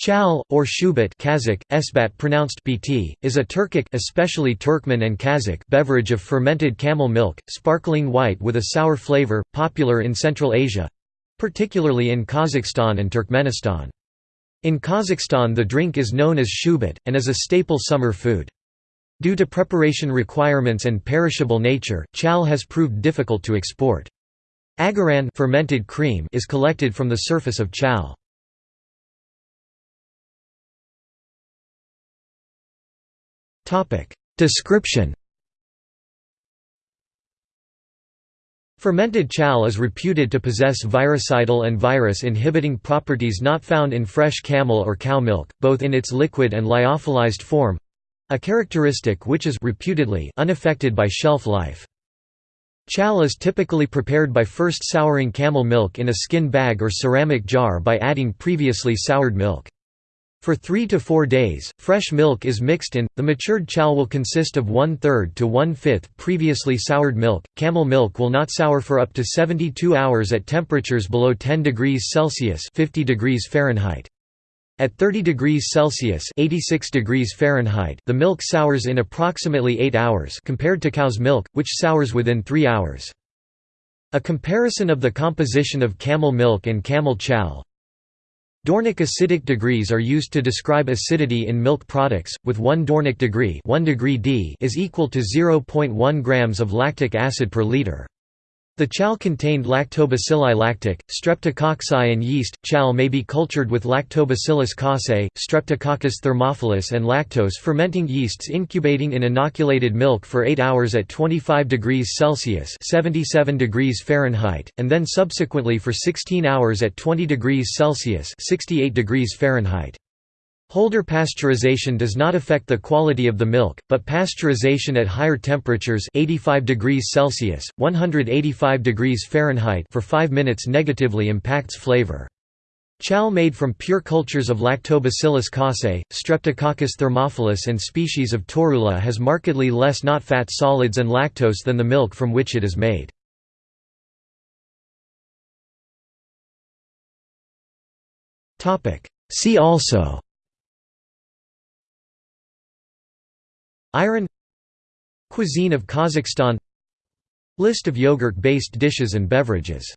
Chal, or shubat Kazakh, esbat pronounced bt, is a Turkic especially Turkmen and Kazakh beverage of fermented camel milk, sparkling white with a sour flavor, popular in Central Asia—particularly in Kazakhstan and Turkmenistan. In Kazakhstan the drink is known as shubat, and is a staple summer food. Due to preparation requirements and perishable nature, chal has proved difficult to export. Agaran fermented cream is collected from the surface of chal. Description Fermented chal is reputed to possess virucidal and virus-inhibiting properties not found in fresh camel or cow milk, both in its liquid and lyophilized form—a characteristic which is reputedly unaffected by shelf life. Chal is typically prepared by first souring camel milk in a skin bag or ceramic jar by adding previously soured milk. For three to four days, fresh milk is mixed in. The matured chal will consist of one third to one fifth previously soured milk. Camel milk will not sour for up to 72 hours at temperatures below 10 degrees Celsius (50 degrees Fahrenheit). At 30 degrees Celsius (86 degrees Fahrenheit), the milk sours in approximately 8 hours compared to cow's milk, which sours within 3 hours. A comparison of the composition of camel milk and camel chal, Dornic acidic degrees are used to describe acidity in milk products, with 1 Dornic degree, 1 degree D is equal to 0.1 grams of lactic acid per liter. The chal contained lactobacilli lactic, streptococci and yeast. Chal may be cultured with lactobacillus casei, streptococcus thermophilus and lactose fermenting yeasts incubating in inoculated milk for 8 hours at 25 degrees Celsius 77 degrees Fahrenheit, and then subsequently for 16 hours at 20 degrees Celsius 68 degrees Fahrenheit. Holder pasteurization does not affect the quality of the milk, but pasteurization at higher temperatures 85 degrees Celsius, 185 degrees Fahrenheit for 5 minutes negatively impacts flavor. Chal made from pure cultures of Lactobacillus casei, Streptococcus thermophilus and species of Torula has markedly less not-fat solids and lactose than the milk from which it is made. See also Ayran Cuisine of Kazakhstan List of yogurt-based dishes and beverages